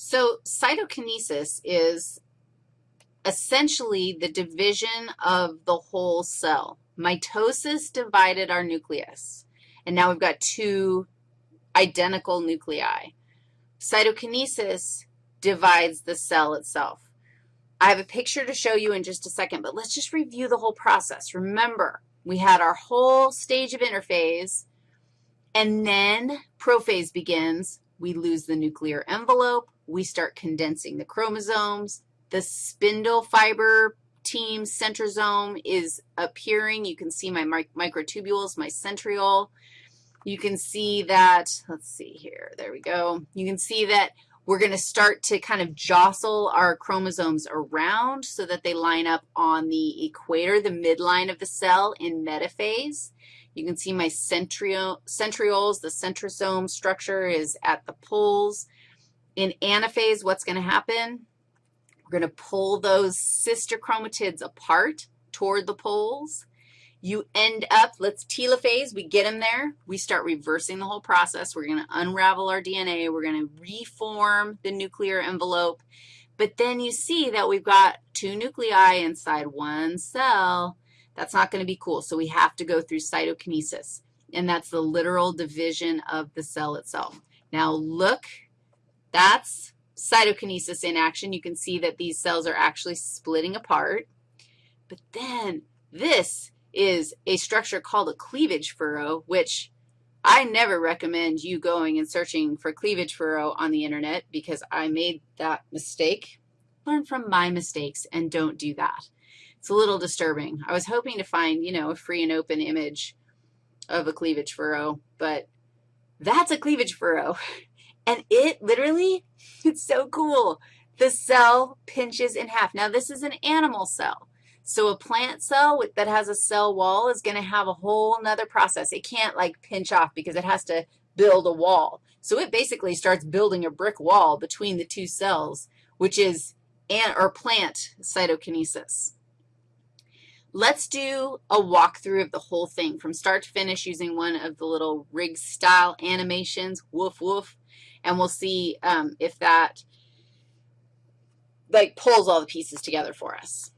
So cytokinesis is essentially the division of the whole cell. Mitosis divided our nucleus, and now we've got two identical nuclei. Cytokinesis divides the cell itself. I have a picture to show you in just a second, but let's just review the whole process. Remember, we had our whole stage of interphase, and then prophase begins. We lose the nuclear envelope. We start condensing the chromosomes. The spindle fiber team centrosome is appearing. You can see my microtubules, my centriole. You can see that, let's see here, there we go. You can see that we're going to start to kind of jostle our chromosomes around so that they line up on the equator, the midline of the cell in metaphase. You can see my centrioles, the centrosome structure is at the poles. In anaphase, what's going to happen? We're going to pull those sister chromatids apart toward the poles. You end up, let's telophase, we get them there. We start reversing the whole process. We're going to unravel our DNA. We're going to reform the nuclear envelope. But then you see that we've got two nuclei inside one cell. That's not going to be cool, so we have to go through cytokinesis, and that's the literal division of the cell itself. Now look, that's cytokinesis in action. You can see that these cells are actually splitting apart. But then this is a structure called a cleavage furrow, which I never recommend you going and searching for cleavage furrow on the internet because I made that mistake. Learn from my mistakes and don't do that. It's a little disturbing. I was hoping to find, you know, a free and open image of a cleavage furrow, but that's a cleavage furrow. And it literally, it's so cool. The cell pinches in half. Now, this is an animal cell. So a plant cell that has a cell wall is going to have a whole nother process. It can't, like, pinch off because it has to build a wall. So it basically starts building a brick wall between the two cells, which is an, or plant cytokinesis. Let's do a walkthrough of the whole thing from start to finish using one of the little rig-style animations, woof, woof and we'll see um, if that, like, pulls all the pieces together for us.